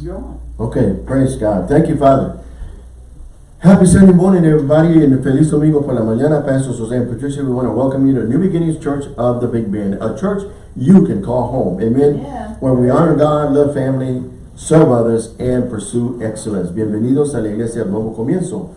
You're on. Okay, praise God. Thank you, Father. Happy Sunday morning, everybody, and Feliz Domingo por la mañana. Pastor Jose and Patricia, we want to welcome you to New Beginnings Church of the Big Bend, a church you can call home. Amen. Yeah. Where we honor God, love family, serve others, and pursue excellence. Bienvenidos a la Iglesia Nuevo Comienzo.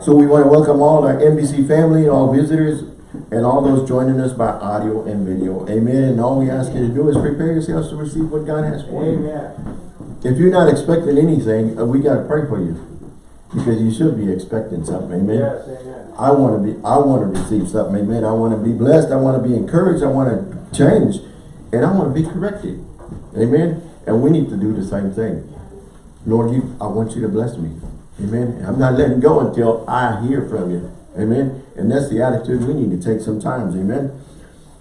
So we want to welcome all our NBC family, all visitors, and all those joining us by audio and video. Amen. And all we ask you to do is prepare yourselves to receive what God has for you. If you're not expecting anything, uh, we got to pray for you. Because you should be expecting something. Amen. amen. I want to be, I want to receive something. Amen. I want to be blessed. I want to be encouraged. I want to change. And I want to be corrected. Amen. And we need to do the same thing. Lord, you, I want you to bless me. Amen. I'm not letting go until I hear from you. Amen. And that's the attitude we need to take sometimes. Amen.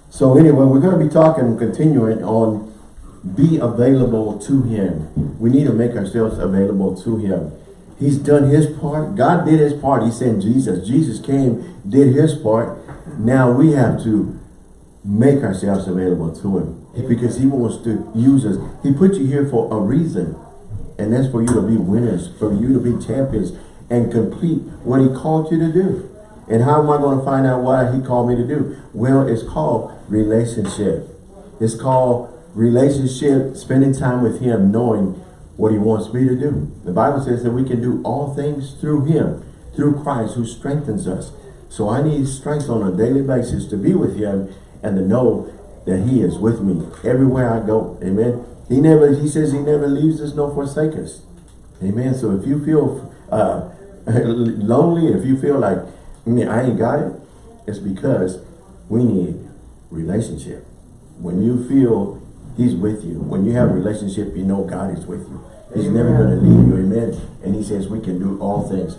So anyway, we're going to be talking, continuing on be available to him. We need to make ourselves available to him. He's done his part. God did his part. He sent Jesus. Jesus came, did his part. Now we have to make ourselves available to him because he wants to use us. He put you here for a reason. And that's for you to be winners, for you to be champions and complete what he called you to do. And how am I going to find out what he called me to do? Well, it's called relationship. It's called relationship, spending time with him, knowing what he wants me to do. The Bible says that we can do all things through him, through Christ who strengthens us. So I need strength on a daily basis to be with him and to know that he is with me everywhere I go. Amen. He never, he says he never leaves us nor forsake us. Amen. So if you feel uh, lonely, if you feel like, mean, I ain't got it, it's because we need relationship. When you feel he's with you, when you have a relationship, you know God is with you. He's Amen. never going to leave you. Amen. And he says we can do all things.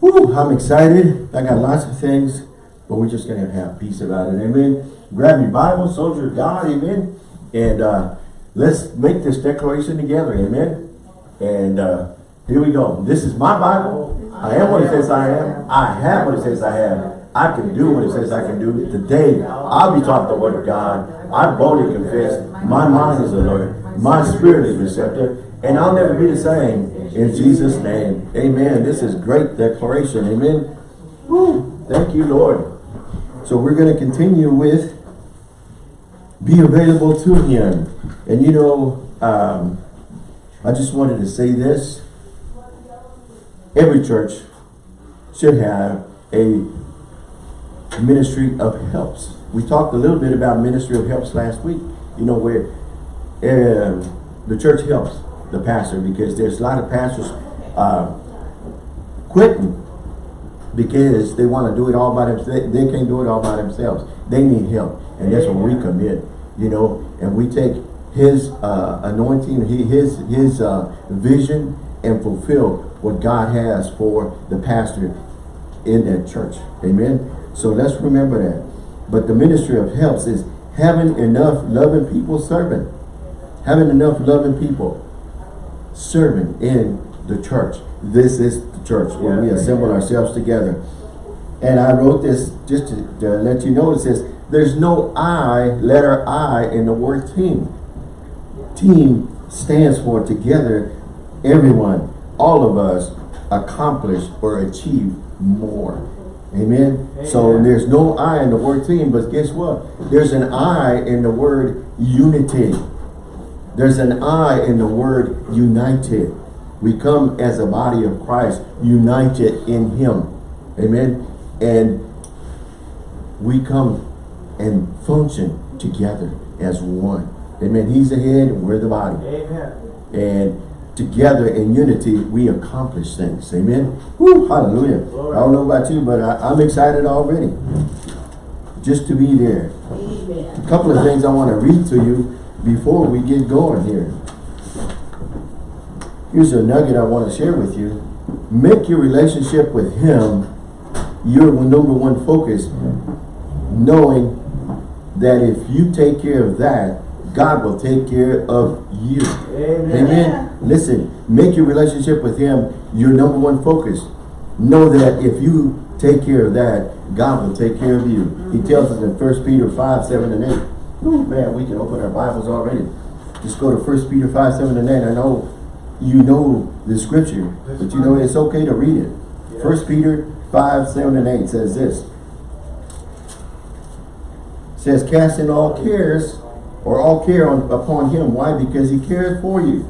Whew, I'm excited. I got lots of things, but we're just going to have peace about it. Amen. Grab your Bible, soldier of God. Amen. And uh, let's make this declaration together. Amen. And uh, here we go. This is my Bible. I am what it says I am. I have what it says I have. I can do what it says I can do. Today, I'll be taught the word of God. I boldly confess. My mind is alert. My spirit is receptive. And I'll never be the same. In Jesus' name. Amen. This is great declaration. Amen. Woo. Thank you, Lord. So we're going to continue with be available to him. And you know, um, I just wanted to say this. Every church should have a ministry of helps. We talked a little bit about ministry of helps last week. You know, where um, the church helps the pastor because there's a lot of pastors uh, quitting because they want to do it all by themselves. They can't do it all by themselves. They need help. And that's when we come in, you know, and we take his uh, anointing, his, his uh, vision and fulfill what God has for the pastor in that church. Amen. So let's remember that. But the ministry of helps is having enough loving people serving. Having enough loving people serving in the church. This is the church where we assemble yeah. ourselves together. And I wrote this just to, to let you know. It says, there's no I, letter I in the word team. Team stands for together, everyone, all of us accomplish or achieve more. Amen. So there's no I in the word team, but guess what? There's an I in the word unity. There's an I in the word united. We come as a body of Christ, united in him. Amen. And we come and function together as one. Amen. He's the head and we're the body. Amen. And together in unity, we accomplish things. Amen. Woo, hallelujah. I don't know about you, but I, I'm excited already. Just to be there. A couple of things I want to read to you before we get going here. Here's a nugget I want to share with you. Make your relationship with him your number one focus, knowing that if you take care of that, God will take care of you. Amen. Amen. Listen, make your relationship with him your number one focus. Know that if you take care of that, God will take care of you. He mm-hmm. tells us in 1 Peter 5, 7 and 8. Ooh, man, we can open our Bibles already. Just go to 1 Peter 5, 7 and 8. I know you know the scripture, but you know it's okay to read it. First Peter 5, 7 and 8 says this. says, casting all cares or all care on, upon him. Why? Because he cares for you.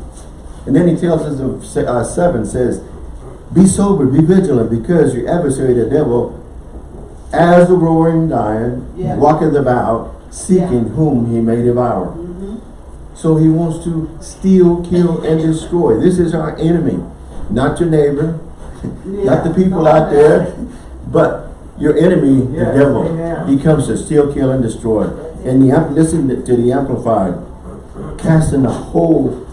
And then he tells us of uh, 7 says, be sober, be vigilant, because your adversary, the devil, as the roaring lion, Yeah. walketh about, seeking whom he may devour. So he wants to steal, kill, and destroy. This is our enemy. Not your neighbor, not the people out there, but your enemy, the devil. He comes to steal, kill, and destroy. And the listen to the Amplified. Casting the whole,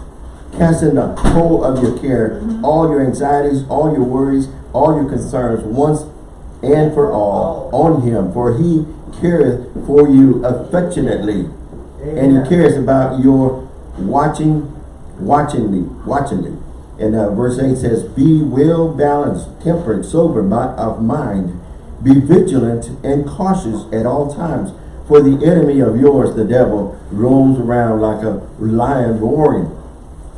casting the whole of your care, all your anxieties, all your worries, all your concerns, once and for all, on him. For he careth for you affectionately. And he cares about your watching, watchingly, watchingly. And uh, verse 8 says, Be well balanced, temperate, sober of mind. Be vigilant and cautious at all times. For the enemy of yours, the devil, roams around like a lion roaring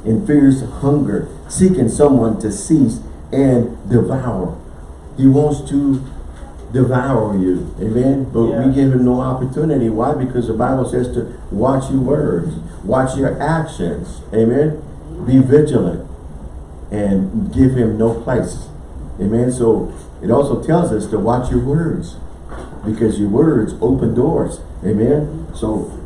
in fierce hunger, seeking someone to seize and devour. He wants to devour you. Amen. But Yeah. we give him no opportunity. Why? Because the Bible says to watch your words, watch your actions. Amen. Be vigilant and give him no place. Amen. So it also tells us to watch your words because your words open doors. Amen. So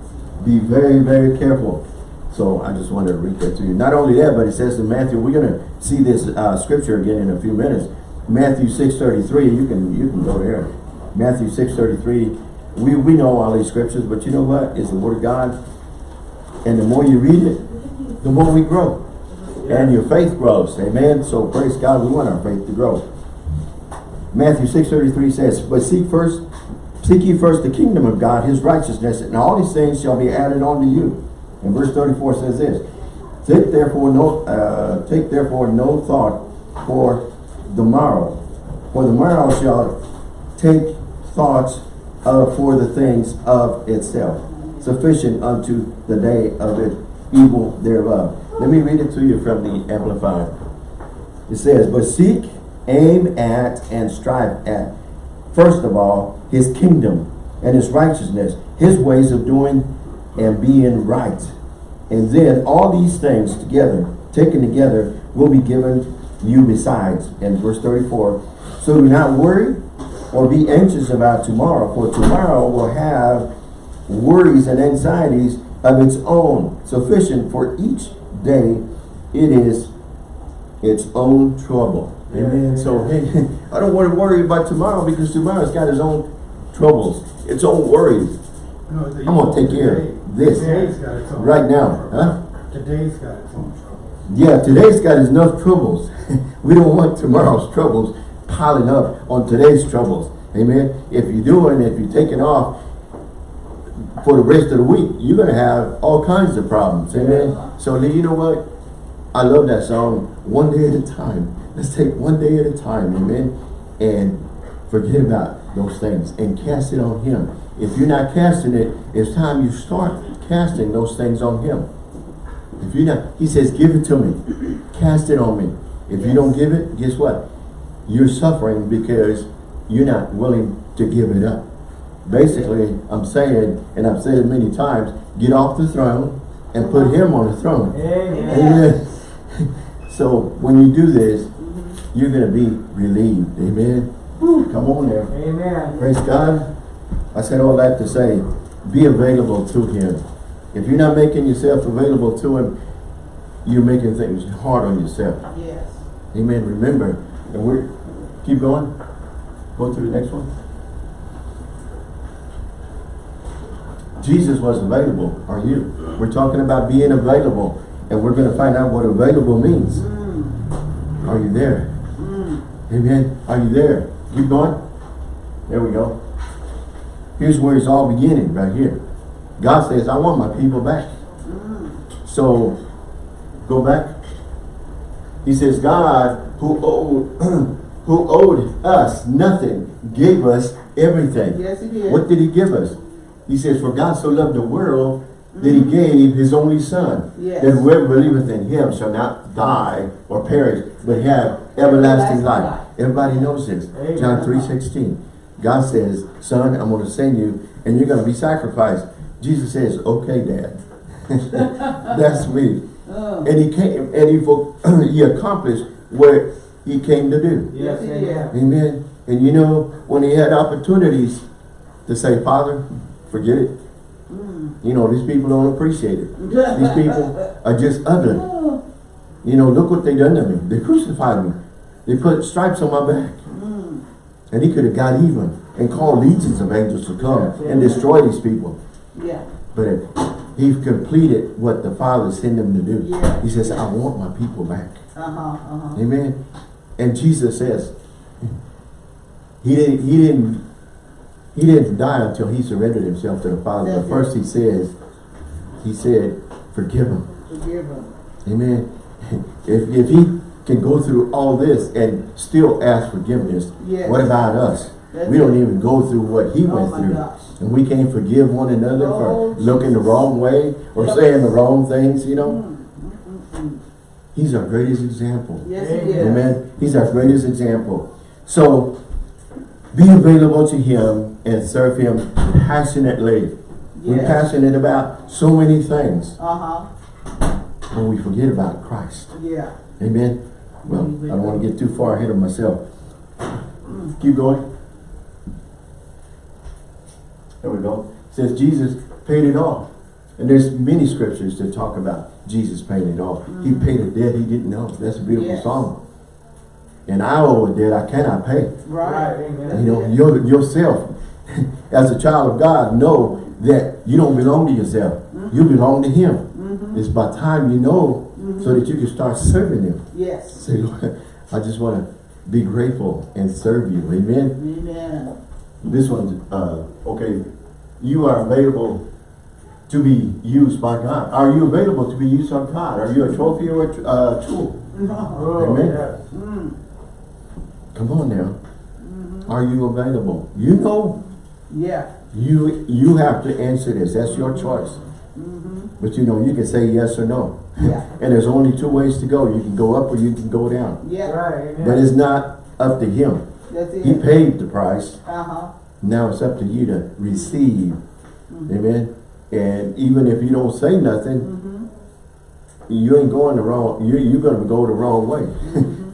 be very, very careful. So I just wanted to read that to you. Not only that, but it says in Matthew, we're going to see this uh, scripture again in a few minutes. Matthew 6.33, you can you can go there. Matthew 6.33, we, we know all these scriptures, but you know what? It's the word of God. And the more you read it, the more we grow. And your faith grows. Amen. So praise God, we want our faith to grow. Matthew 6.33 says, But seek first, seek ye first the kingdom of God, his righteousness, and all these things shall be added unto you. And verse 34 says this, Take therefore no uh, take therefore no thought for the morrow, for the morrow shall take thoughts uh, for the things of itself. Sufficient unto the day of it evil thereof. Let me read it to you from the Amplified. It says, But seek, aim at, and strive at, first of all, his kingdom and his righteousness, his ways of doing and being right. And then all these things together, taken together, will be given you besides. And verse 34, so do not worry or be anxious about tomorrow, for tomorrow will have worries and anxieties of its own. Sufficient for each day it is its own trouble. Amen. So hey, I don't want to worry about tomorrow because tomorrow's got its own troubles, its own worries. No, I'm gonna take care of this Today's got its own right now, huh? Today's got its own trouble. Yeah, today's got enough troubles. we don't want tomorrow's troubles piling up on today's troubles. Amen. If you're doing, if you're taking off for the rest of the week, you're going to have all kinds of problems. Amen. So you know what? I love that song, One Day at a Time. Let's take one day at a time. Amen. And forget about those things and cast it on him. If you're not casting it, it's time you start casting those things on him. If you're not, he says, give it to me. Cast it on me. If you don't give it, guess what? You're suffering because you're not willing to give it up. Basically, I'm saying, and I've said it many times, get off the throne and put him on the throne. Amen. Amen. So when you do this, you're going to be relieved. Amen. Woo, come on there. Amen. Praise God. I said all that to say, be available to Him. If you're not making yourself available to Him, you're making things hard on yourself. Yes. Amen. Remember, and we're, keep going. Go to the next one. Jesus was available. Are you? We're talking about being available. And we're going to find out what available means. Mm. Are you there? Mm. Amen. Are you there? Keep going. There we go. Here's where it's all beginning, right here. God says, I want my people back. Mm. So, go back. He says, God, who owed, who owed us nothing, gave us everything. Yes, he did. What did he give us? He says, for God so loved the world that he gave his only son. Yes. That whoever believeth in him shall not die or perish, but have everlasting life. Everybody knows this. Amen. John 3 16. God says, son, I'm going to send you and you're going to be sacrificed. Jesus says, okay, dad. That's me. Oh, And he came and he, he accomplished what he came to do. Yes, Yes, amen. Amen. And you know, when he had opportunities to say, Father, forget it. You know, these people don't appreciate it. These people are just ugly. Oh, You know, look what they done to me. They crucified me. They put stripes on my back. mm. And he could have got even and called legions of angels to come Yeah. and destroy these people. Yeah, But he completed what the Father sent him to do. He says, I want my people back. uh-huh, uh-huh. Amen. And Jesus says, he didn't, he didn't, he didn't die until he surrendered himself to the Father. That's But first he says, he said, forgive him. Forgive him. Amen. If, if he can go through all this and still ask forgiveness, Yes. what about us? That's we don't even go through what he Oh went through. gosh. And we can't forgive one another Oh, for looking the wrong way or Yep. saying the wrong things, you know. Mm, mm, mm, mm. He's our greatest example. Yes, he Amen. is. Amen. He's our greatest example. So, be available to him and serve him passionately. We're passionate about so many things, Uh-huh, but we forget about Christ. yeah. Amen. Well, I don't want to get too far ahead of myself. Keep going. There we go. It says Jesus paid it all. And there's many scriptures that talk about Jesus paying it all. He paid a debt he didn't know. That's a beautiful Yes. song. And I owe a debt I cannot pay. Right. Amen. You know, your, yourself, as a child of God, know that you don't belong to yourself. You belong to Him. Mm-hmm. It's by time you know so that you can start serving Him. Yes. Say, Lord, I just want to be grateful and serve you. Amen. Amen. This one's, uh, okay, you are available to be used by God. Are you available to be used by God? Are you a trophy or a uh, tool? Oh, Amen. yes. Mm, Come on now. Are you available? You know, yeah. you you have to answer this. That's your choice. Mm-hmm. But you know, you can say yes or no. Yeah. And there's only two ways to go. You can go up or you can go down. Yeah. Right, amen. But it's not up to him. That's it. He paid the price. Uh-huh. Now it's up to you to receive. Amen. And even if you don't say nothing, Mm-hmm. you ain't going the wrong, you, you're going to go the wrong way.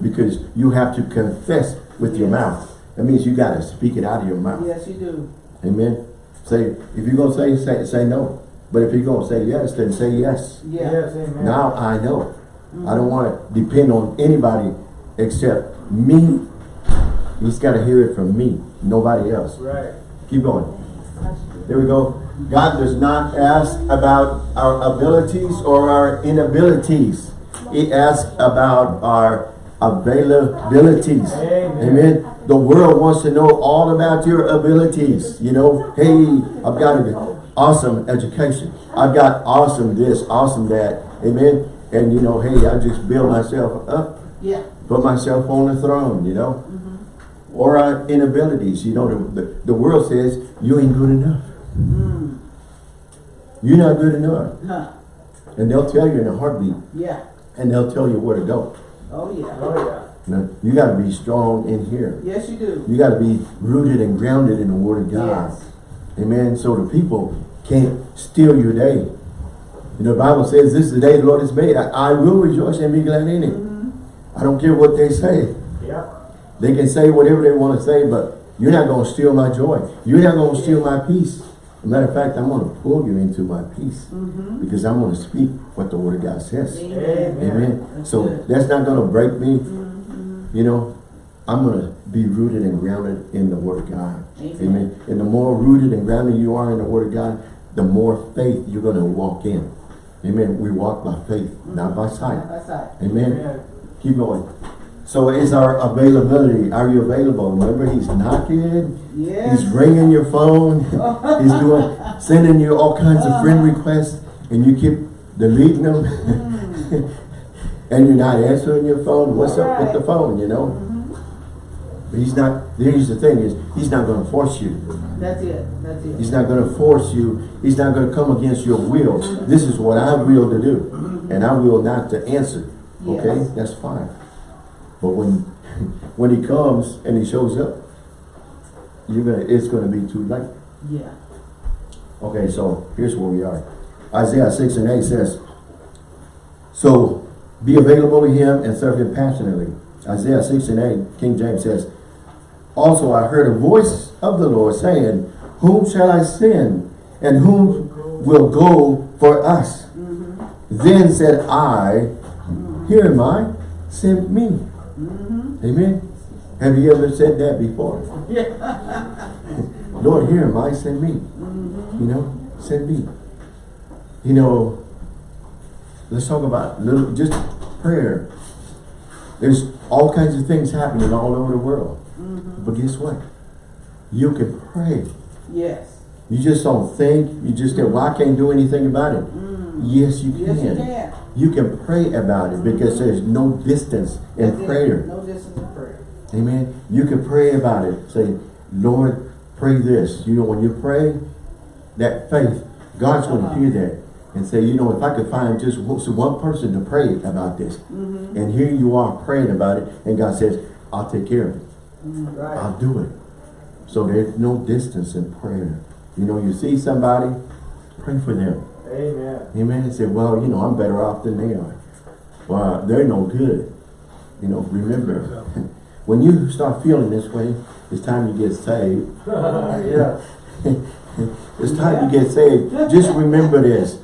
Because you have to confess with your mouth. That means you got to speak it out of your mouth. Yes, you do. Amen. Say, if you're going to say, say, say no. But if you're going to say yes, then say yes. Yeah. Yes, amen. Now I know. I don't mm-hmm. want to depend on anybody except me. He's got to hear it from me, nobody else. Right. Keep going. There we go. God does not ask about our abilities or our inabilities. He asks about our availabilities. Amen. Amen. The world wants to know all about your abilities. You know, hey, I've got an awesome education. I've got awesome this, awesome that. Amen. And you know, hey, I just build myself up, Yeah. put myself on the throne, you know. Or our inabilities. You know, the, the, the world says you ain't good enough. Mm. You're not good enough. Huh. And they'll tell you in a heartbeat. Yeah. And they'll tell you where to go. Oh, yeah. Oh, yeah. Now, you got to be strong in here. Yes, you do. You got to be rooted and grounded in the Word of God. Yes. Amen. So the people can't steal your day. You know, the Bible says, this is the day the Lord has made. I, I will rejoice and be glad in it. Mm-hmm. I don't care what they say. Yeah. They can say whatever they want to say, but you're not going to steal my joy. You're not going to steal my peace. Matter of fact, I'm going to pull you into my peace Mm-hmm. because I'm going to speak what the Word of God says. Amen. Amen. That's So good. that's not going to break me. Mm-hmm. You know, I'm going to be rooted and grounded in the Word of God. Amen. Amen. And the more rooted and grounded you are in the Word of God, the more faith you're going to walk in. Amen. We walk by faith, not by sight. That's right. Amen. Amen. Keep going. So is our availability, are you available? Remember, he's knocking, Yes. he's ringing your phone, he's doing, sending you all kinds of friend requests, and you keep deleting them, Mm. and you're not answering your phone. What's up with the phone, you know? But he's not, here's the thing is, he's not gonna force you. That's it, that's it. He's not gonna force you. He's not gonna come against your will. This is what I will to do. And I will not to answer. Okay, Yes. that's fine. But when, when he comes and he shows up, you're gonna, it's gonna be too late. Yeah. Okay, so here's where we are. Isaiah 6 and 8 says, So be available to him and serve him passionately. Isaiah 6 and 8, King James says, Also I heard a voice of the Lord saying, Whom shall I send? And whom will go for us? Mm-hmm. Then said I, Here am I, send me. Mm-hmm. Amen. Have you ever said that before? Yeah. Lord, here am I, send me. Mm-hmm. You know, send me. You know, let's talk about little, just prayer. There's all kinds of things happening all over the world. Mm-hmm. But guess what? You can pray. Yes. You just don't think. You just go, well, I can't do anything about it. Yes, you can. Yes, you can. You can pray about it because there's no distance in That's it. prayer. No distance in prayer. Amen. You can pray about it. Say, Lord, pray this. You know, when you pray, that faith, God's going to uh-huh. hear that and say, you know, if I could find just one person to pray about this, mm-hmm. and here you are praying about it, and God says, I'll take care of it. Mm-hmm, right. I'll do it. So there's no distance in prayer. You know, you see somebody, pray for them. Amen. Amen. And say, well, you know, I'm better off than they are. Well, they're no good. You know, remember, when you start feeling this way, it's time you get saved. yeah. It's time you get saved. Just remember this.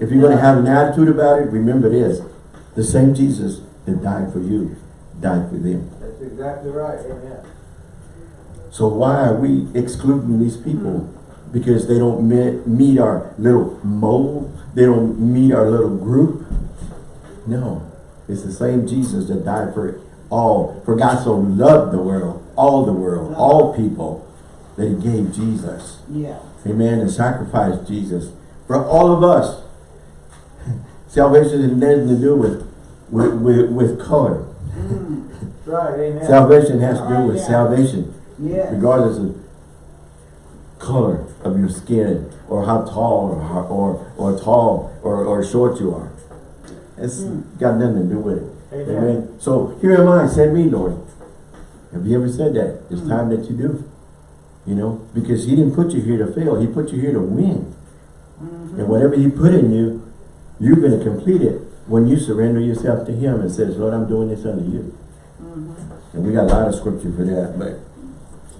If you're going to have an attitude about it, remember this. The same Jesus that died for you, died for them. That's exactly right. Amen. So why are we excluding these people? Because they don't me- meet our little mold? They don't meet our little group? No. It's the same Jesus that died for all. For God so loved the world, all the world, all people, that he gave Jesus. Yeah. Amen. And sacrificed Jesus. For all of us. Salvation has nothing to do with, with, with, with color. That's right. Amen. Salvation has to do with salvation regardless of color of your skin or how tall or how- or or tall or, or short you are. It's mm. got nothing to do with it. Amen. Amen. So here am I, send me, Lord. Have you ever said that? It's mm. time that you do. You know, because he didn't put you here to fail. He put you here to win. Mm-hmm. And whatever he put in you, you're going to complete it when you surrender yourself to him and says, Lord, I'm doing this unto you. Mm-hmm. And we got a lot of scripture for that, but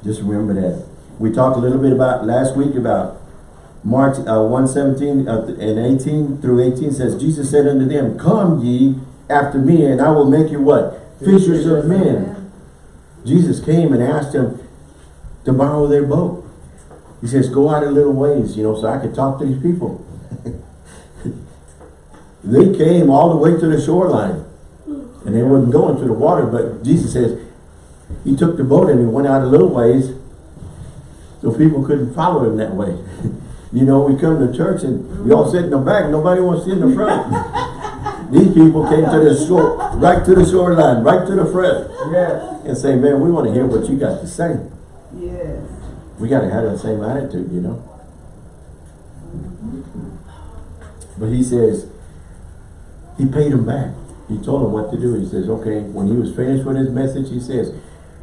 just remember that. We talked a little bit about last week about Mark uh, 117 uh, and 18 through 18 says, Jesus said unto them, Come ye after me, and I will make you what? Fishers of men. Jesus came and asked them to borrow their boat. He says, go out a little ways, you know, so I could talk to these people. they came all the way to the shoreline. And they wasn't going to the water, but Jesus says, he took the boat and he went out a little ways so people couldn't follow him that way. you know, we come to church and we all sit in the back, nobody wants to sit in the front. These people came to the shore, right to the shoreline, right to the front Yes. and say, man, we want to hear what you got to say. Yes. We got to have that same attitude, you know. But he says, he paid him back. He told him what to do. He says, okay, when he was finished with his message, he says,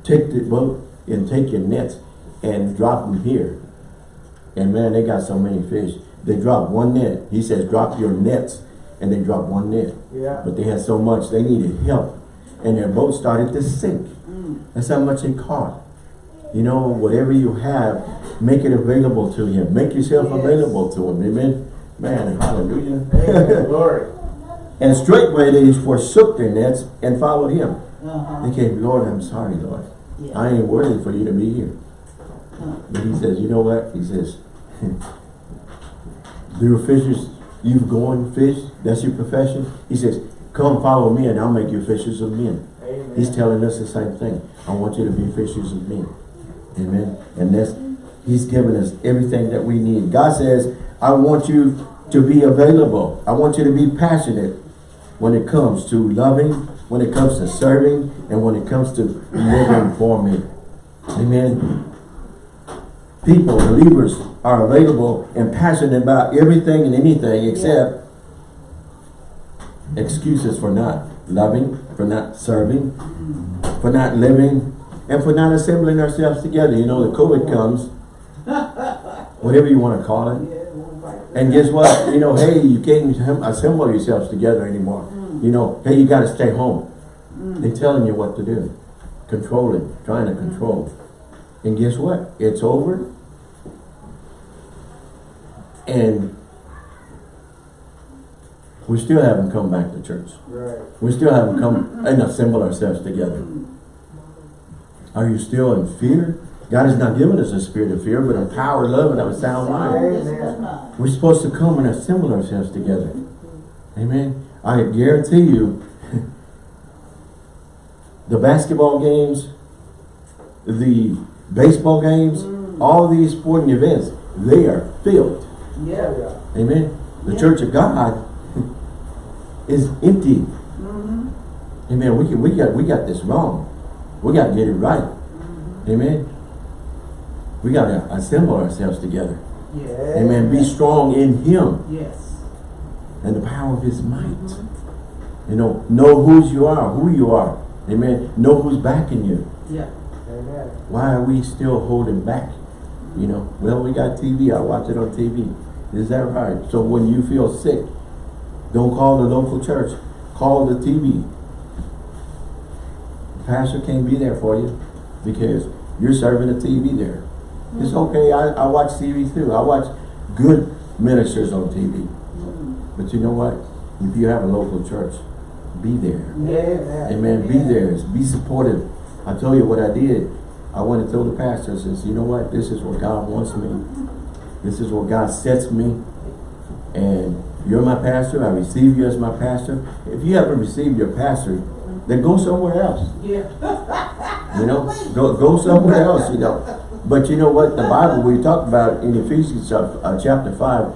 take the boat and take your nets and drop them here. And man, they got so many fish. They dropped one net. He says, drop your nets. And they dropped one net. Yeah. But they had so much, they needed help. And their boat started to sink. That's how much they caught. You know, whatever you have, make it available to him. Make yourself Yes. available to him. Amen. Man, hallelujah. Amen. Glory. and straightway they forsook their nets and followed him. Uh-huh. They came, Lord, I'm sorry, Lord. Yeah. I ain't worthy for you to be here. But he says, you know what? He says, you're fishers, you've gone fish, that's your profession. He says, come follow me and I'll make you fishers of men. Amen. He's telling us the same thing. I want you to be fishers of men. Amen. And that's He's given us everything that we need. God says, I want you to be available. I want you to be passionate when it comes to loving, when it comes to serving, and when it comes to living for me. Amen. People, believers, are available and passionate about everything and anything except excuses for not loving, for not serving, for not living, and for not assembling ourselves together. You know, the COVID comes, whatever you want to call it. Yeah, it won't bite. And guess what? You know, hey, you can't assemble yourselves together anymore. You know, hey, you got to stay home. They're telling you what to do. Controlling, trying to control. And guess what? It's over. And we still haven't come back to church. Right. We still haven't come and assembled ourselves together. Are you still in fear? God has not given us a spirit of fear, but a power, love, and of a sound mind. We're supposed to come and assemble ourselves together. Amen. I guarantee you, the basketball games, the baseball games, all these sporting events, they are filled. Yeah. Yeah. Amen. The Yeah. church of God is empty. Mm-hmm. Amen. We, can, we, got, we got this wrong. We got to get it right. Amen. We got to assemble ourselves together. Yeah. Amen. Be strong in Him. Yes. and the power of his might. You know, know whose you are, who you are. Amen. Know who's backing you. Yeah. Amen. Why are we still holding back? You know, well, we got TV. I watch it on TV. Is that right? So when you feel sick, don't call the local church. Call the TV. The Pastor can't be there for you because you're serving the TV there. It's mm. okay. I, I watch TV too. I watch good ministers on TV. Mm. But you know what? If you have a local church, be there. Yes. Amen. Be there. Be supportive. I tell you what I did. I went and told the pastor, I says, you know what? This is where God wants me. This is where God sets me. And you're my pastor. I receive you as my pastor. If you haven't received your pastor, then go somewhere else. Yeah. You know, go go somewhere else. You know, but you know what? The Bible we talked about in Ephesians uh, chapter five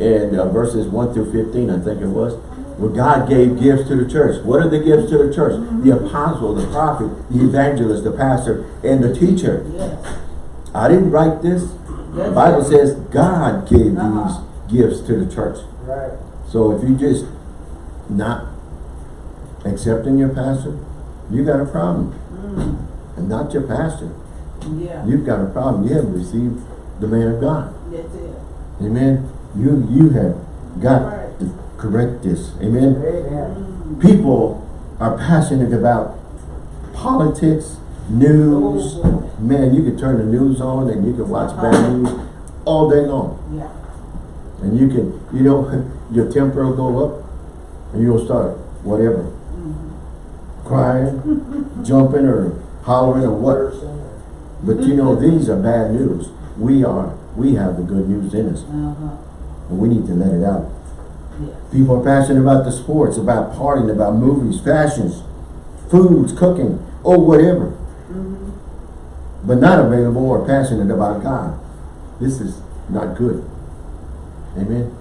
and uh, verses one through fifteen, I think it was, where God gave gifts to the church. What are the gifts to the church? The apostle, the prophet, the evangelist, the pastor, and the teacher. Yes. I didn't write this. The Bible it. says God gave Uh-huh. these gifts to the church. Right. So if you just not accepting your pastor, you got a problem. And not your pastor. Yeah. You've got a problem. You haven't received the man of God. That's it. Amen. You you have got Right. Correct this. Amen. Amen. People are passionate about politics, news. Man, you can turn the news on and you can watch bad news all day long. Yeah. And you can, you know, your temper will go up and you'll start whatever. Crying, jumping or hollering or what. But you know, these are bad news. We are, we have the good news in us. Uh-huh. And we need to let it out. People are passionate about the sports, about partying, about movies, fashions, foods, cooking, or whatever. But not available or passionate about God. This is not good. Amen.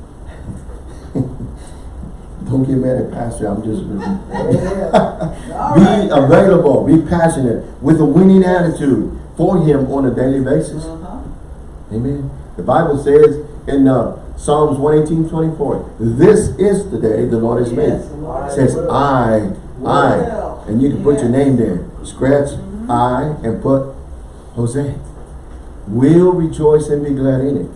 Don't get mad at pastor, I'm just be available, be passionate with a winning attitude for him on a daily basis. Uh-huh. Amen. The Bible says in uh, Psalms 118, 24, this is the day the Lord has made. Yes, Lord. It says, I, I, and you can put your name there. Scratch I and put Jose. We'll rejoice and be glad in it.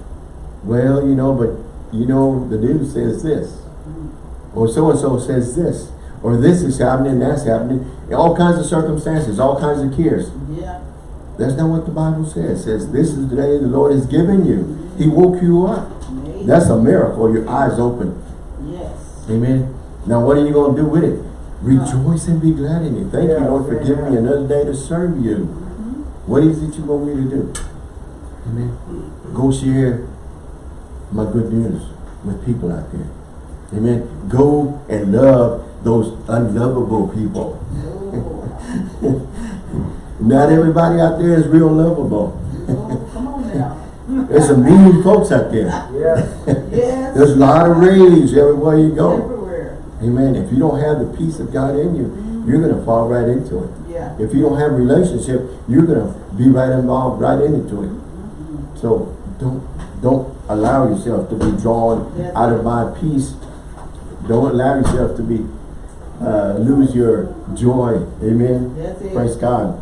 Well, you know, but you know, the news says this. Or so-and-so says this. Or this is happening, that's happening. All kinds of circumstances, all kinds of cares. Yeah. That's not what the Bible says. It says, this is the day the Lord has given you. He woke you up. Amen. That's a miracle. Your eyes open. Yes. Amen. Now what are you going to do with it? Rejoice and be glad in it. Thank you, Yes, Lord, for giving me another day to serve you. What is it you want me to do? Amen. Go share my good news with people out there. Amen. Go and love those unlovable people. Oh, Not everybody out there is real lovable. oh, come on now. There's some mean folks out there. Yes. Yes. There's a lot of rage everywhere you go. Everywhere. Amen. If you don't have the peace of God in you, you're going to fall right into it. Yeah. If you don't have a relationship, you're gonna be right involved, right into it. Mm -hmm. So don't don't allow yourself to be drawn Yes. out of my peace. Don't allow yourself to be uh, lose your joy. Amen. Praise God.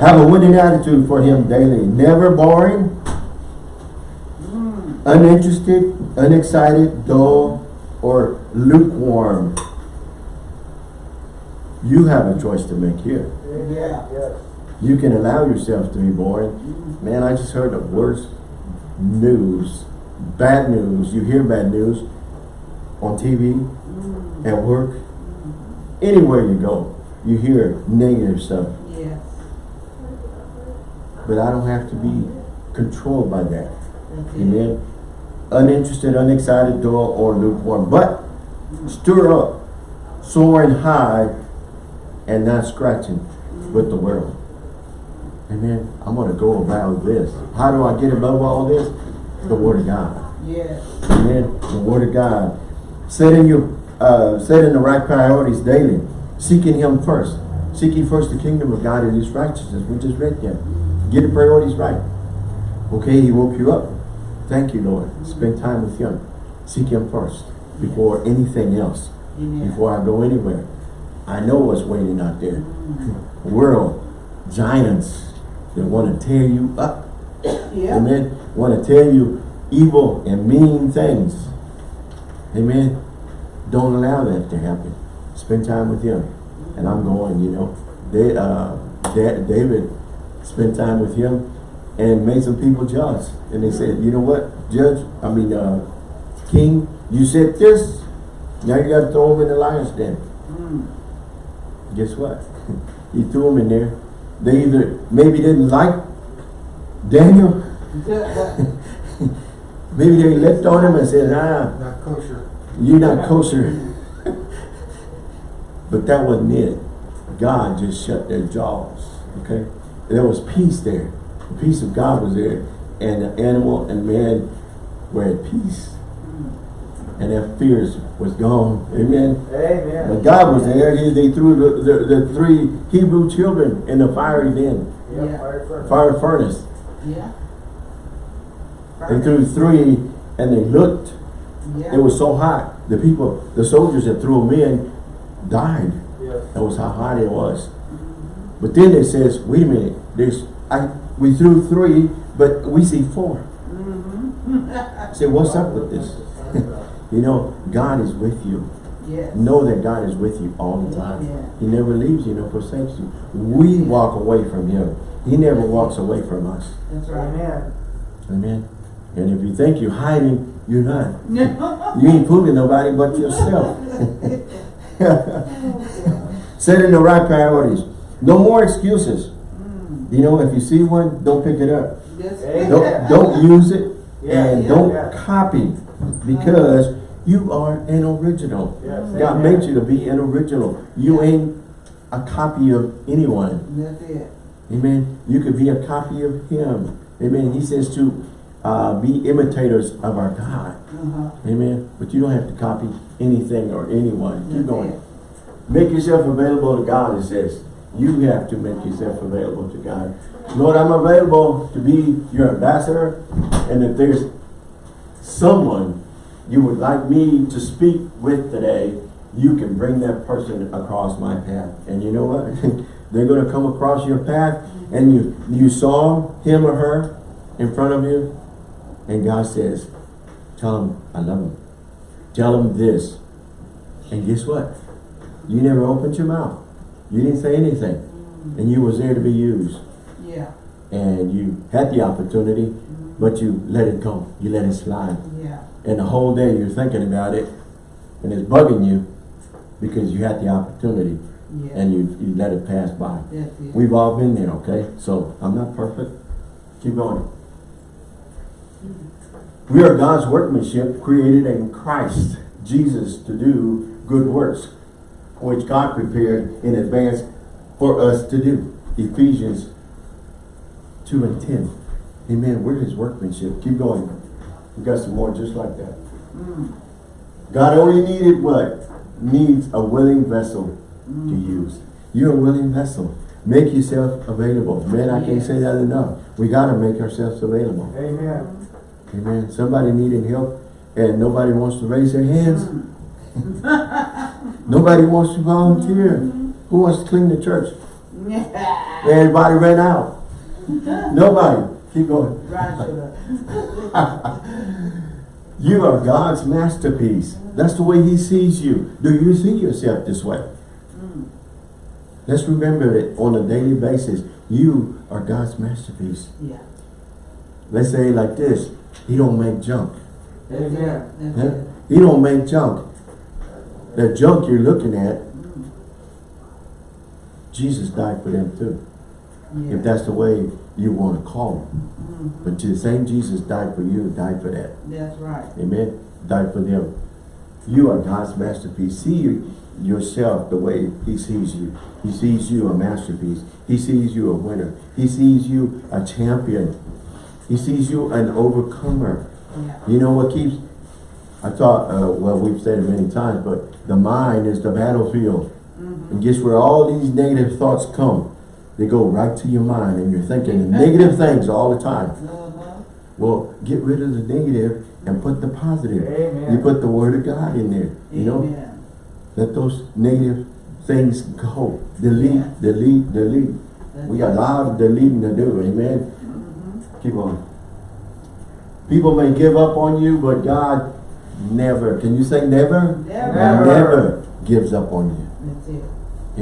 Have a winning attitude for Him daily. Never boring, Mm. uninterested, unexcited, dull, or lukewarm. You have a choice to make here. Yeah. Yes. You can allow yourself to be boring. Man, I just heard the worst news, bad news. You hear bad news on TV, Mm. at work, anywhere you go. You hear negative stuff. Yes. But I don't have to be controlled by that. Amen. Uninterested, unexcited, dull, or lukewarm. But stir up, soaring high, and not scratching with the world. Amen. I'm going to go about this. How do I get above all this? The Word of God. Yes. Amen. The Word of God. Setting your, uh, setting the right priorities daily. Seeking Him first. Seeking first the kingdom of God and His righteousness. We just read that. Get the priorities right. Okay, He woke you up. Thank you, Lord. Spend time with Him. Seek Him first before anything else. Amen. Before I go anywhere. I know what's waiting out there. World, giants that want to tear you up. Yeah. Amen. Want to tell you evil and mean things. Amen. Don't allow that to happen. Spend time with him. And I'm going, you know. They, uh, Da- David spent time with him and made some people judge. And they said, you know what, Judge, I mean, uh, King, you said this. Now you got to throw him in the lion's den. Mm. Guess what? he threw him in there. They either maybe didn't like Daniel Maybe they left on him and said, ah, Not kosher. you're not kosher. but that wasn't it. God just shut their jaws, okay? There was peace there. The peace of God was there. And the animal and man were at peace. And their fears was gone. Amen. Amen. But God was there. He, they threw the, the, the three Hebrew children in the fiery den, Yep, Yeah. fire furnace. fire furnace. Yeah. They threw three and they looked Yeah. It was so hot. The people, the soldiers that threw them in died. Yes. That was how hot it was. But then it says, wait a minute, there's I we threw three, but we see 4 Mm-hmm. Say, what's up with this? you know, God is with you. Yes. Know that God is with you all the time. Yeah. He never leaves you, nor forsakes you. We walk away from him. He never walks away from us. That's right. Amen. Amen. And if you think you're hiding, you're not. You ain't fooling nobody but yourself. Setting the right priorities. No more excuses. Mm. You know, if you see one, don't pick it up. Hey, Don't, don't use it Yeah, and yeah, don't yeah. copy because you are an original. Yes, God made you to be an original. You ain't a copy of anyone. Amen. You could be a copy of Him. Amen. He says to uh, be imitators of our God. Uh-huh. Amen. But you don't have to copy anything or anyone. Keep going. Make yourself available to God, it says. You have to make yourself available to God. Lord, I'm available to be your ambassador. And if there's someone you would like me to speak with today, you can bring that person across my path. And you know what? They're going to come across your path and you, you saw him or her in front of you. And God says, tell them I love them. Tell them this. And guess what? You never opened your mouth. You didn't say anything. Mm-hmm. And you was there to be used. Yeah. And you had the opportunity, mm-hmm. but you let it go. You let it slide. Yeah. And the whole day you're thinking about it, and it's bugging you because you had the opportunity Yeah. and you, you let it pass by. That's it. We've all been there, okay? So I'm not perfect. Keep going. We are God's workmanship created in Christ Jesus to do good works, which God prepared in advance for us to do. Ephesians 2 and 10. Amen. We're his workmanship. Keep going. We got some more just like that. Mm. God only needed what? Needs a willing vessel to use. You're a willing vessel. Make yourself available. Man, I can't say that enough. We got to make ourselves available. Amen. Amen. Somebody needing help and nobody wants to raise their hands. nobody wants to volunteer. Who wants to clean the church? Everybody ran out. Nobody. Keep going. You are God's masterpiece. That's the way he sees you. Do you see yourself this way? Hmm. Let's remember it on a daily basis. You are God's masterpiece. Yeah. Let's say like this. He don't make junk. Amen. Huh? He don't make junk. The junk you're looking at, Jesus died for them too. Yeah. If that's the way you want to call it. Mm-hmm. But the same Jesus died for you, died for that. That's right. Amen. Died for them. You are God's masterpiece. See you, yourself the way he sees you. He sees you a masterpiece. He sees you a winner. He sees you a champion. He sees you an overcomer. Yeah. You know what keeps, I thought, uh, well, we've said it many times, but the mind is the battlefield. And guess where all these negative thoughts come? They go right to your mind and you're thinking negative things all the time. Uh-huh. Well, get rid of the negative and put the positive. Amen. You put the word of God in there, you know? Let those negative things go. Delete, Yeah. delete, delete. That's We got a lot of deleting to do, amen? Keep on. People may give up on you, but God never, can you say never? Never. Never. Never gives up on you. That's it.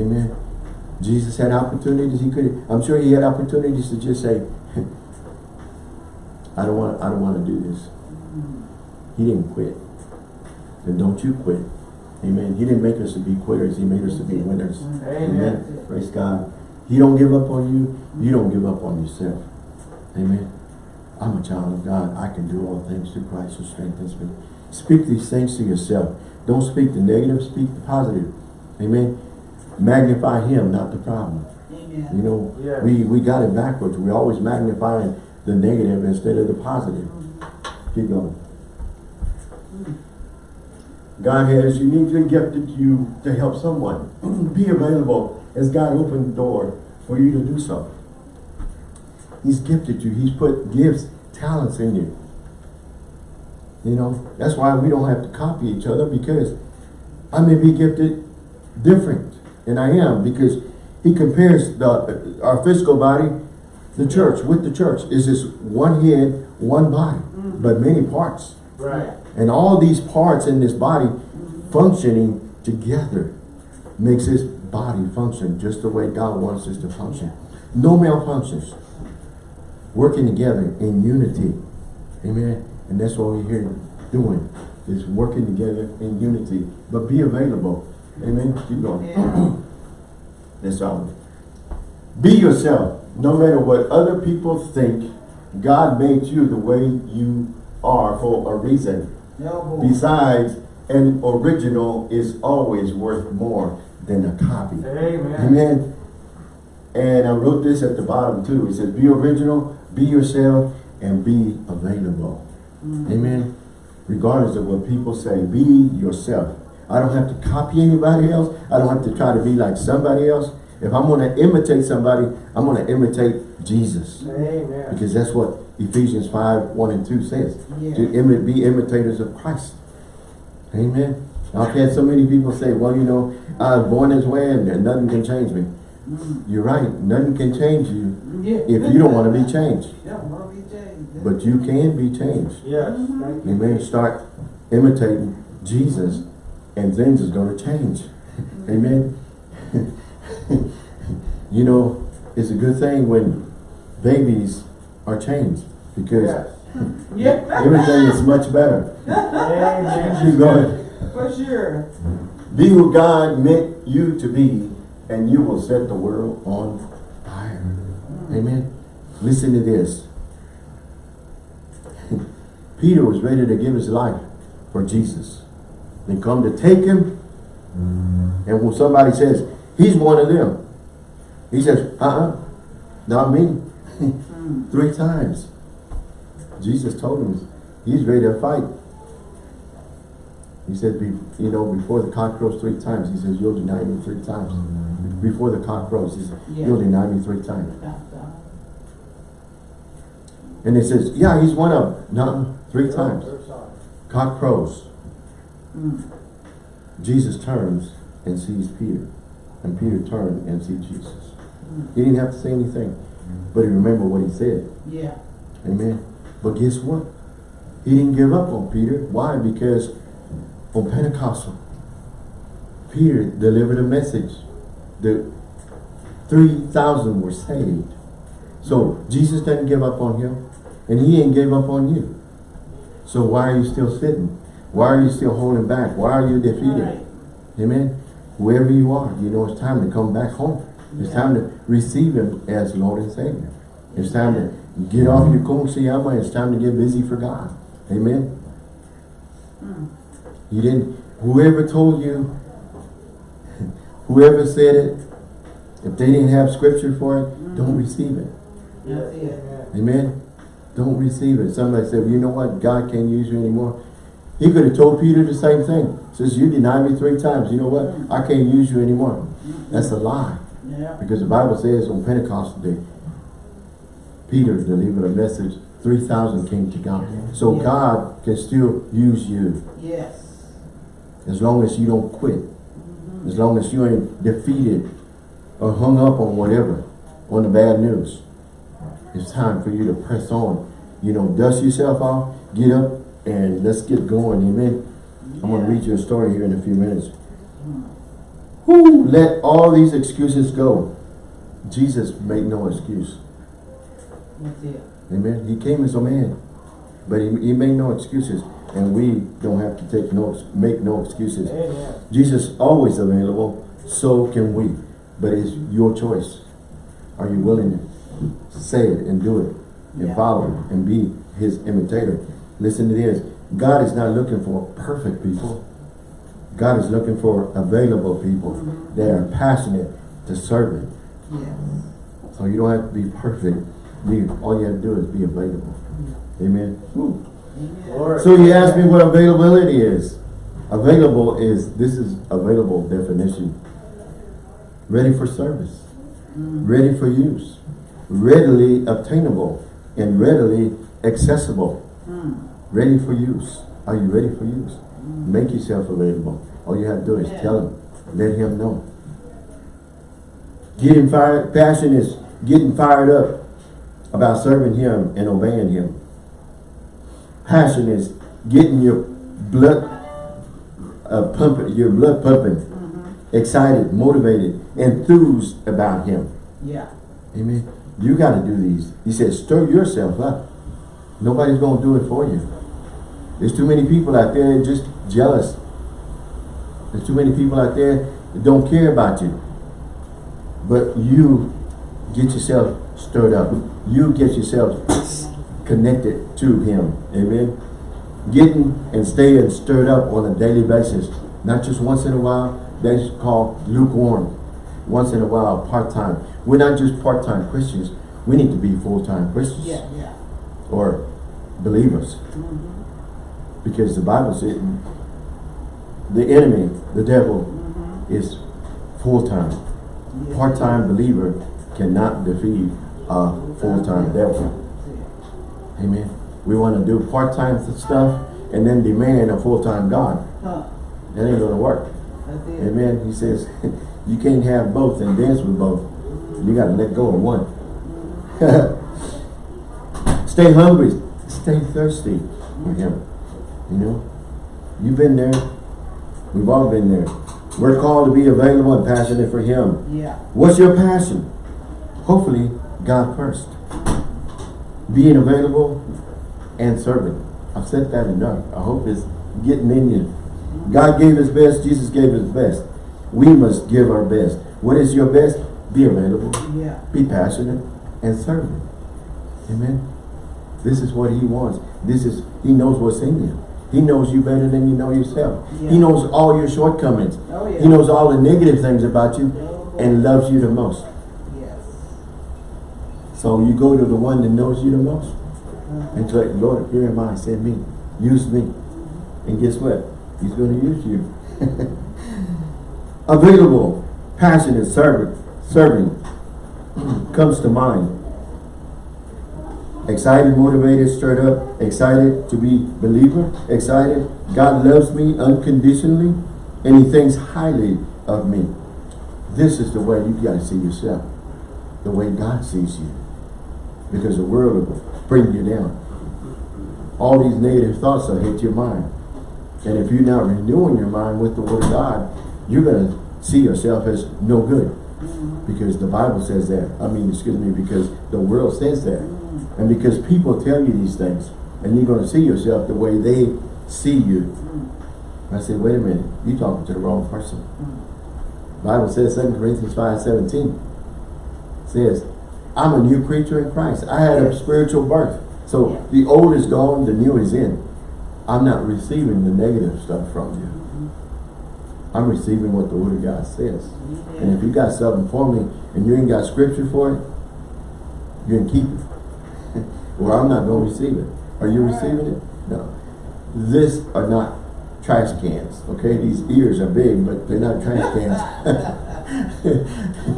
Amen. Jesus had opportunities. He could. I'm sure he had opportunities to just say, "I don't want. I don't want to do this." He didn't quit. Then don't you quit. Amen. He didn't make us to be quitters. He made us to be winners. Amen. Praise God. He don't give up on you. You don't give up on yourself. Amen. I'm a child of God. I can do all things through Christ who strengthens me. Speak these things to yourself. Don't speak the negative, speak the positive. Amen. Magnify him, not the problem. Amen. You know, Yes. we, we got it backwards. We always magnifying the negative instead of the positive. Keep going. God has uniquely gifted you to help someone. Be available as God opened the door for you to do so. He's gifted you. He's put gifts, talents in you. You know, that's why we don't have to copy each other because I may be gifted different and I am because he compares the our physical body, the church, with the church. Is this one head, one body, mm. but many parts. Right. And all these parts in this body functioning together makes this body function just the way God wants us to function. No malfunctions. Working together in unity. Amen. And that's what we're here doing. Is working together in unity. But be available. Amen. Keep going. Yeah. That's all. Be yourself. No matter what other people think, God made you the way you are for a reason. No. Besides, an original is always worth more than a copy. Amen. Amen. And I wrote this at the bottom too. It says, be original, be yourself, and be available. Mm. Amen. Regardless of what people say, be yourself. I don't have to copy anybody else. I don't have to try to be like somebody else. If I'm going to imitate somebody, I'm going to imitate Jesus. Amen. Because that's what Ephesians 5, 1 and 2 says. Yeah. To imi be imitators of Christ. Amen. I've had so many people say, well, you know, I was born this way and nothing can change me. Mm-hmm. You're right. Nothing can change you Yeah. if you don't want to be changed. Don't want to be changed. But you can be changed. Yes. Mm-hmm. Thank you. Amen. Start imitating Jesus and things is going to change. Mm-hmm. Amen. you know, it's a good thing when babies are changed because Yes. Yeah. everything is much better. Amen. Keep going. For sure. Be who God meant you to be, and you will set the world on fire. Amen. Listen to this. Peter was ready to give his life for Jesus. They come to take him, and when somebody says, he's one of them, he says, uh-uh, not me. Three times. Jesus told him, he's ready to fight. He said, be, you know, before the cock crows three times, he says, you'll deny me three times. before the cock crows. He said, Yeah. you'll deny me three times. And it says, yeah, he's one of, them. no, three times. Cock crows. Mm. Jesus turns and sees Peter. And Peter turned and sees Jesus. Mm. He didn't have to say anything. But he remembered what he said. Yeah. Amen. But guess what? He didn't give up on Peter. Why? Because on Pentecostal, Peter delivered a message. The 3,000 were saved. So Jesus didn't give up on him. And he ain't gave up on you. So why are you still sitting? Why are you still holding back? Why are you defeated? Right. Amen. Wherever you are, you know it's time to come back home. It's time to receive Him as Lord and Savior. It's time to get off your kumsiyama. It's time to get busy for God. Amen. Mm. You didn't, whoever told you, whoever said it, if they didn't have scripture for it, mm. don't receive it. Amen. Don't receive it. Somebody said, well, you know what? God can't use you anymore. He could have told Peter the same thing. Says, you denied me three times. You know what? Mm. I can't use you anymore. Mm-hmm. That's a lie. Yeah. Because the Bible says on Pentecost day, Peter delivered a message, 3,000 came to God. So Yeah. God can still use you Yes. As long as you don't quit. As long as you ain't defeated or hung up on whatever, on the bad news. It's time for you to press on. You know, dust yourself off, get up, and let's get going. Amen. I'm going to read you a story here in a few minutes. Who let all these excuses go? Jesus made no excuse. That's it. Amen. He came as a man, but he, he made no excuses, and we don't have to take no make no excuses. Amen. Jesus always available, so can we. But it's your choice. Are you willing to say it and do it and Yeah. follow it and be his imitator? Listen to this. God is not looking for perfect people. God is looking for available people mm-hmm. that are passionate to serve him. Yes. So you don't have to be perfect. You, all you have to do is be available. Amen. Woo. So you asked me what availability is. Available is, this is available definition. Ready for service. Ready for use. Readily obtainable and readily accessible. Mm. Ready for use. Are you ready for use? Make yourself available. All you have to do is Yeah. tell him. Let him know. Getting fired, passion is getting fired up about serving him and obeying him. Passion is getting your blood uh, pumping, your blood pumping, excited, motivated, enthused about him. Yeah. Amen. You got to do these. He said, stir yourself up. Nobody's going to do it for you. There's too many people out there just jealous. There's too many people out there that don't care about you. But you get yourself stirred up. You get yourself connected to him. Amen. Getting and staying stirred up on a daily basis. Not just once in a while. That's called lukewarm. Once in a while, part-time. We're not just part-time Christians. We need to be full-time Christians. Yeah. Yeah. Or believers. Mm-hmm. Because the Bible said the enemy, the devil, mm-hmm. is full-time. Yeah. Part-time believer cannot defeat a full-time devil. Amen. We want to do part-time stuff and then demand a full-time God. Huh. That ain't going to work. Amen. He says, you can't have both and dance with both. You got to let go of one. Stay hungry. Stay thirsty for him. You know? You've been there. We've all been there. We're called to be available and passionate for him. Yeah. What's your passion? Hopefully, God first. Being available and serving. I've said that enough. I hope it's getting in you. God gave his best. Jesus gave his best. We must give our best. What is your best? Be available. Yeah. Be passionate and serve him. Amen. This is what he wants. This is, he knows what's in you. He knows you better than you know yourself. Yeah. He knows all your shortcomings. Oh yeah. He knows all the negative things about you oh, and loves you the most. So you go to the one that knows you the most and say, Lord, here am I, send me, use me. And guess what? He's going to use you. Available. passionate servant, serving comes to mind. Excited, motivated, stirred up, excited to be believer, excited. God loves me unconditionally and he thinks highly of me. This is the way you got to see yourself. The way God sees you. Because the world will bring you down. All these negative thoughts will hit your mind. And if you're not renewing your mind with the word of God, you're going to see yourself as no good. Because the Bible says that. I mean, excuse me, because the world says that. And because people tell you these things, and you're going to see yourself the way they see you. I say, wait a minute, you're talking to the wrong person. Bible says 2 Corinthians 5, 17 says, I'm a new creature in Christ. I had a spiritual birth. So the old is gone, the new is in. I'm not receiving the negative stuff from you. I'm receiving what the Word of God says. And if you got something for me and you ain't got scripture for it, you can keep it. well, I'm not going to receive it. Are you receiving it? No. This are not trash cans, okay? These ears are big, but they're not trash cans.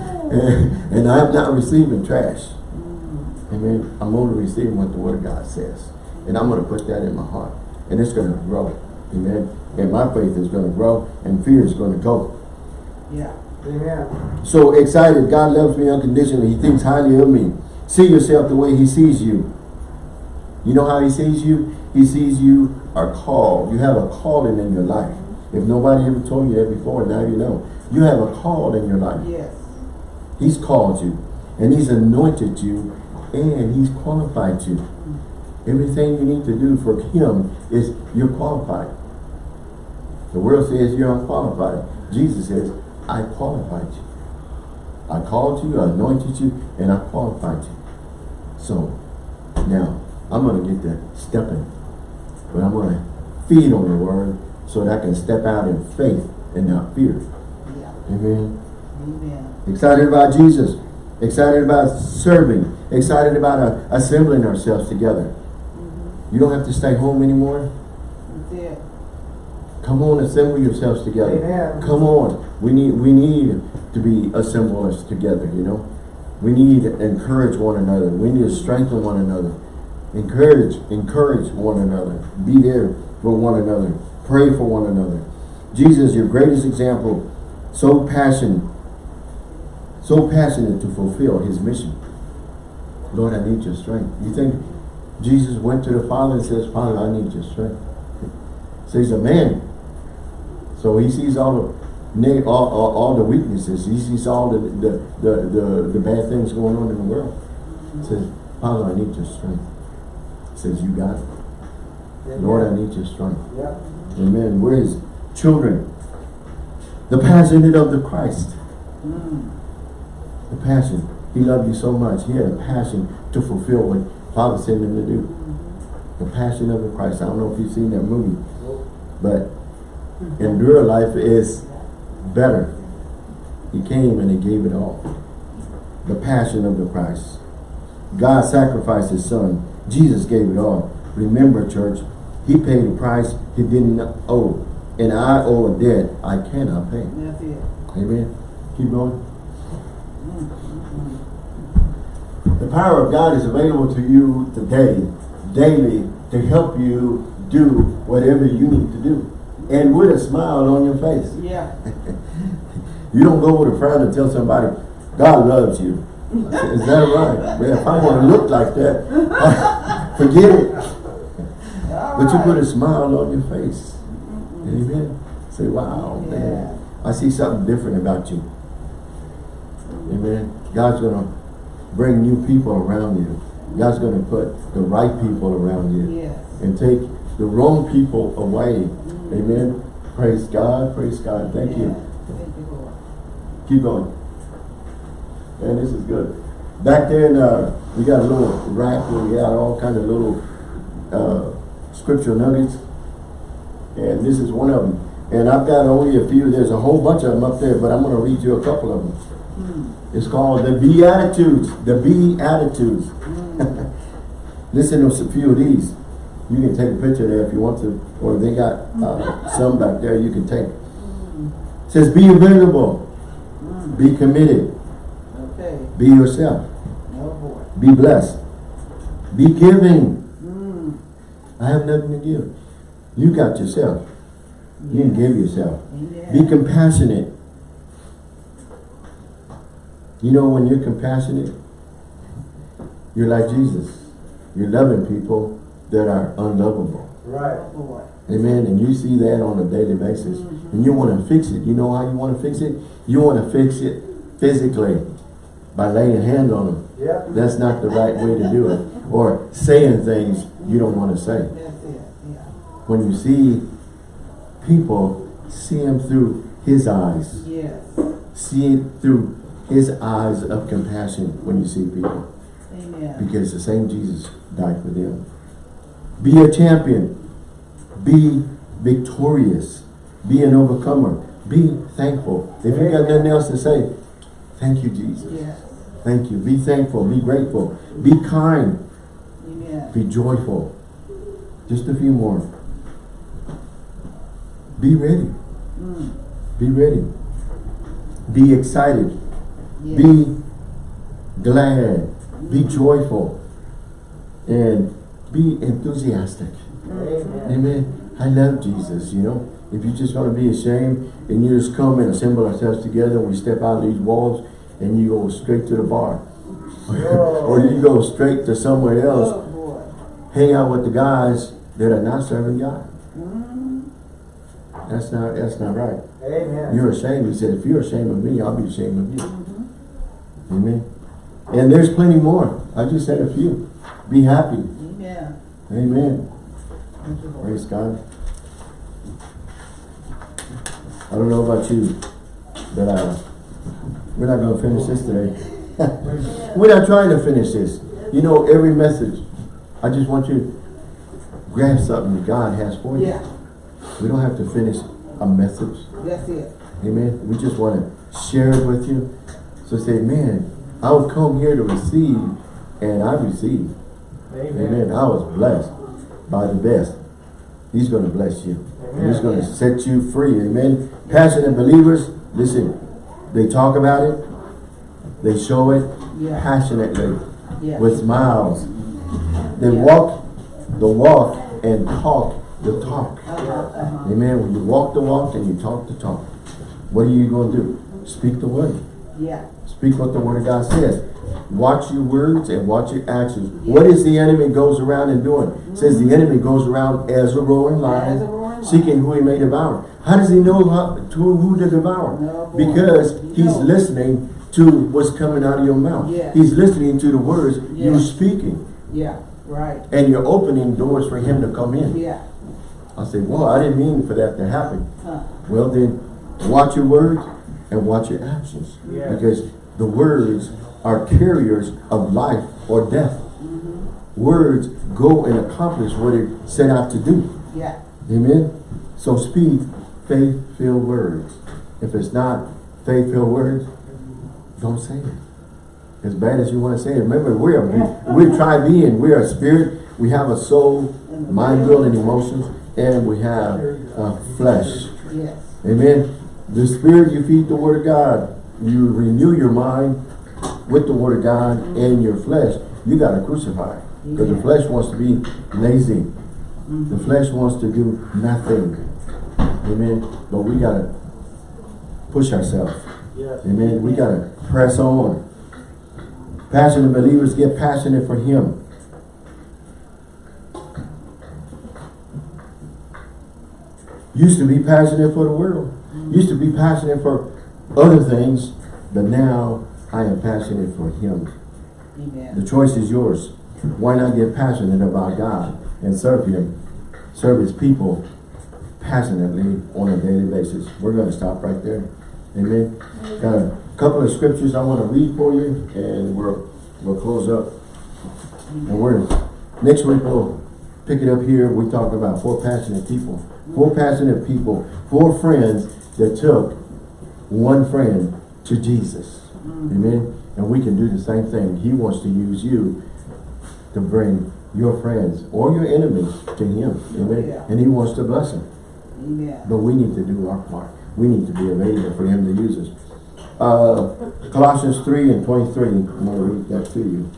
and, and I'm not receiving trash. Mm. Amen. I'm only receiving what the Word of God says. And I'm going to put that in my heart. And it's going to grow. Amen. And my faith is going to grow and fear is going to go. Yeah. Amen. So excited, God loves me unconditionally. He thinks highly of me. See yourself the way he sees you. You know how he sees you? He sees you are called. You have a calling in your life. If nobody ever told you that before, now you know. You have a call in your life. Yes. He's called you. And he's anointed you. And he's qualified you. Everything you need to do for him is you're qualified. The world says you're unqualified. Jesus says, I qualified you. I called you, I anointed you, and I qualified you. So, now, I'm going to get to stepping. But I'm going to feed on the word so that I can step out in faith and not fear. Yeah. Amen. Amen. Excited about Jesus. Excited about serving. Excited about uh, assembling ourselves together. You don't have to stay home anymore. Come on, assemble yourselves together. Amen. Come on. We need we need to be assemblers together, you know. We need to encourage one another. We need to strengthen one another. Encourage, encourage one another. Be there for one another. Pray for one another. Jesus, your greatest example, so passionate, so passionate to fulfill his mission. Lord, I need your strength. You think Jesus went to the Father and says, Father, I need your strength. So he's a man. So he sees all the all, all, all the weaknesses. He sees all the the, the, the, the bad things going on in the world. He says, Father, I need your strength. He says, you got it. Lord, I need your strength. Amen. We're his children. The passionate of the Christ. Mm. The passion. He loved you so much. He had a passion to fulfill what Father sent him to do. The passion of the Christ. I don't know if you've seen that movie. But in real life is better. He came and he gave it all. The passion of the Christ. God sacrificed his son. Jesus gave it all. Remember, church, he paid a price he didn't owe. And I owe a debt I cannot pay. Amen. Keep going. The power of God is available to you today, daily, to help you do whatever you need to do. And with a smile on your face. Yeah. You don't go with a frown and tell somebody, God loves you. Is that right? Man, if I want to look like that, forget it. But you put a smile on your face. Mm-hmm. Amen. Say, wow, man. I see something different about you. Amen. God's going to bring new people around you. God's going to put the right people around you. Yes. And take the wrong people away. Amen. Praise God. Praise God. Thank you. Thank you, Lord. Keep going. Man, this is good. Back there, in, uh, we got a little rack where we got all kind of little uh, scriptural nuggets. And this is one of them. And I've got only a few. There's a whole bunch of them up there, but I'm going to read you a couple of them. Mm. It's called the Beatitudes. The Beatitudes. Listen to a few of these. You can take a picture there if you want to. Or they got uh, some back there you can take. It says, be available. Be committed. Okay. Be yourself. Oh. Be blessed. Be giving. Mm. I have nothing to give. You got yourself. You can give yourself. Be compassionate. You know when you're compassionate, you're like Jesus. You're loving people that are unlovable. Right. Amen. And you see that on a daily basis. Mm-hmm. And you want to fix it. You know how you want to fix it? You want to fix it physically by laying a hand on them. Yeah. That's not the right way to do it. Or saying things you don't want to say. That's it. Yeah. When you see people, see them through his eyes. Yes. See it through his eyes of compassion when you see people. Amen. Because the same Jesus died for them. Be a champion. Be victorious. Be an overcomer. Be thankful. If you got nothing else to say, thank you, Jesus. Yes. Thank you. Be thankful. Be grateful. Be kind. Amen. Be joyful. Just a few more. Be ready. Mm. Be ready. Be excited. Be glad. Be joyful. And be enthusiastic. Amen. Amen. I love Jesus, you know. If you're just going to be ashamed and you just come and assemble ourselves together and we step out of these walls and you go straight to the bar. or you go straight to somewhere else, Oh, hang out with the guys that are not serving God. Mm. That's not that's not right. Amen. You're ashamed. He said, if you're ashamed of me, I'll be ashamed of you. Amen. And there's plenty more. I just said a few. Be happy. Amen. Amen. You. Praise God. I don't know about you, but uh, we're not going to finish this today. we're not trying to finish this. You know, every message, I just want you to grab something that God has for you. Yeah. We don't have to finish a message. That's it. Amen. We just want to share it with you. So say, man, I was come here to receive, and I received. Amen. Amen. I was blessed by the best. He's going to bless you. And He's going to set you free. Amen. Passionate believers, listen, they talk about it. They show it Yeah. passionately Yeah. with smiles. They Yeah. walk the walk and talk the talk. Uh-huh, uh-huh. Amen. When you walk the walk and you talk the talk, what are you going to do? Speak the word. Yeah. Speak what the word of God says. Watch your words and watch your actions. What is the enemy goes around and doing? It Says the enemy goes around as a roaring lion, lion. seeking who he may devour. How does he know how, to who to devour? No, because he's knows. listening to what's coming out of your mouth. Yeah. He's listening to the words Yeah. you're speaking. Yeah. Right. And you're opening doors for him to come in. Yeah. I say, well, I didn't mean for that to happen. Huh. Well then, watch your words and watch your actions. Yeah. Because the words are carriers of life or death. Words go and accomplish what it set out to do. Yeah. Amen? So speak faith-filled words. If it's not faith-filled words, don't say it. As bad as you want to say it. Remember, we're a, we're tri-being. We're a spirit. We have a soul, mind, will, and emotions. And we have uh, flesh. Yes. Amen. The spirit, you feed the word of God. You renew your mind with the word of God and your flesh. You got to crucify. Because the flesh wants to be lazy. The flesh wants to do nothing. Amen. But we got to push ourselves. Yes. Amen. We got to press on. Passionate believers get passionate for Him. Used to be passionate for the world. Used to be passionate for other things. But now I am passionate for Him. Amen. The choice is yours. Why not get passionate about God and serve Him? Serve His people passionately on a daily basis. We're going to stop right there. Amen. Got a couple of scriptures I want to read for you and we'll, we'll close up. And we're, next week we'll pick it up here. We talk about four passionate people. Four passionate people. Four friends that took one friend to Jesus. Amen. And we can do the same thing. He wants to use you to bring your friends or your enemies to him. Amen. Yeah. And he wants to bless them. Amen. But we need to do our part. We need to be available for him to use us. Uh, Colossians 3 and 23. I'm going to read that to you.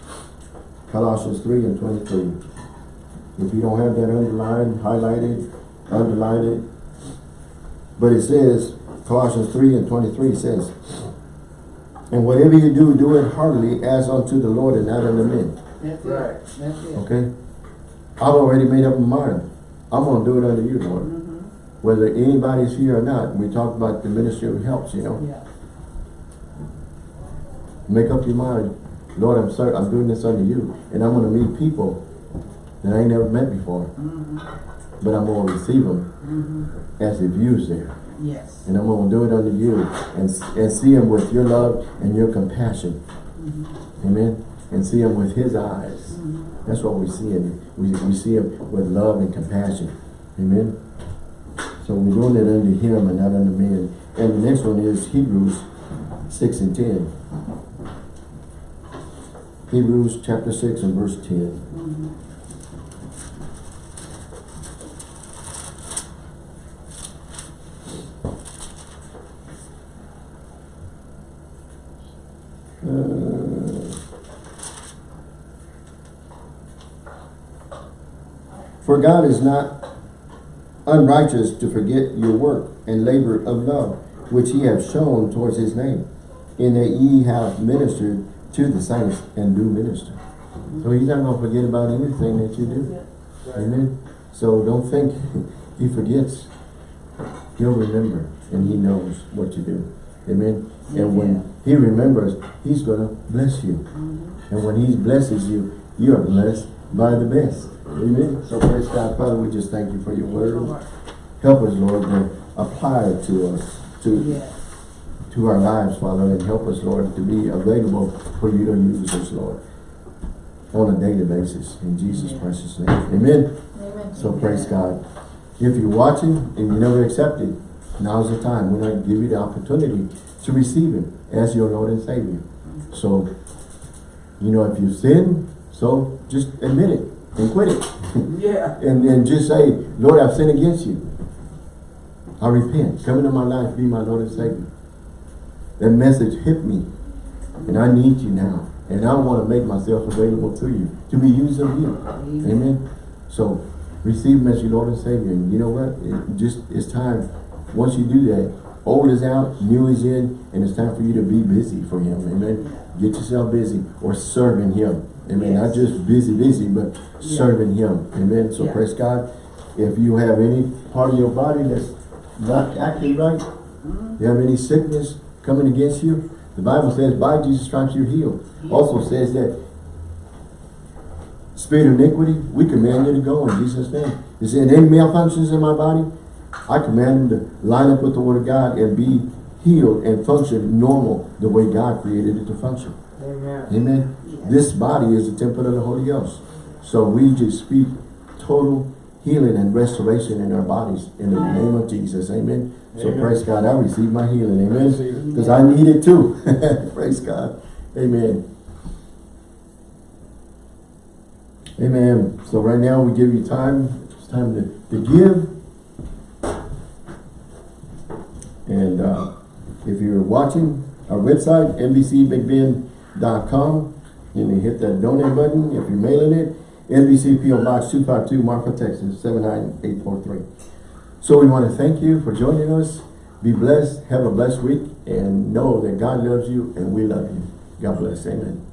Colossians 3 and 23. If you don't have that underlined, highlighted, underline it. But it says, Colossians 3 and 23 says, And whatever you do, do it heartily as unto the Lord and not unto men. That's Right. that's it. Okay? I've already made up my mind. I'm going to do it unto you, Lord. Mhm. Whether anybody's here or not. We talked about the ministry of helps, you know. Yeah, Make up your mind. Lord, I'm sorry, I'm doing this unto you. And I'm going to meet people that I ain't never met before. mhm, But I'm going to receive them mhm, as if you's there. yes. And I'm going to do it unto you. And, and see them with your love and your compassion. Mhm, Amen. And see him with his eyes. mhm. That's what we see him. We, we see him with love and compassion. Amen. So we're doing it unto him and not unto men. And the next one is Hebrews 6 and 10. Hebrews chapter 6 and verse 10. For God is not unrighteous to forget your work and labor of love, which ye have shown towards his name, in that ye have ministered to the saints and do minister. So he's not going to forget about anything that you do. Amen. So don't think he forgets. He'll remember and he knows what you do. Amen. And when he remembers, he's going to bless you. Mm-hmm. And when he blesses you, you are blessed by the best. Amen. So praise God. Father, we just thank you for your word. Help us, Lord, to apply it to us, to, Yes, to our lives, Father, and help us, Lord, to be available for you to use us, Lord, on a daily basis. In Jesus Amen. Christ's name. Amen. Amen. So praise God. If you're watching and you never accepted, now's the time. We're going to give you the opportunity to receive Him as your Lord and Savior. So, you know, if you sin, so just admit it and quit it. yeah, and then just say, Lord, I've sinned against you. I repent. Come into my life, be my Lord and Savior. That message hit me. And I need you now. And I want to make myself available to you. To be used of you. Amen. Amen. So receive him as your Lord and Savior. And you know what? It just it's time. Once you do that, old is out, new is in, and it's time for you to be busy for him. Amen. Get yourself busy or serving him. Amen. Not just busy, busy, but Yeah. serving him. Amen. So Yeah. praise God. If you have any part of your body that's not acting right, Mm-hmm. you have any sickness coming against you, the Bible says by Jesus Christ you're healed. Also says that spirit of iniquity, we command you to go in Jesus' name. Is there any malfunctions in my body? I command them to line up with the word of God and be healed and function normal the way God created it to function. Amen. Amen. This body is the temple of the Holy Ghost. So we just speak total healing and restoration in our bodies in the name of Jesus. Amen. So praise God. I receive my healing. Amen. Because I need it too. praise God. Amen. Amen. So right now we give you time. It's time to, to give. And uh, if you're watching our website, NBCBigBend.com, you can hit that donate button. If you're mailing it, NBC PO Box 252, Marfa, Texas 79843. So we want to thank you for joining us. Be blessed. Have a blessed week. And know that God loves you and we love you. God bless. Amen.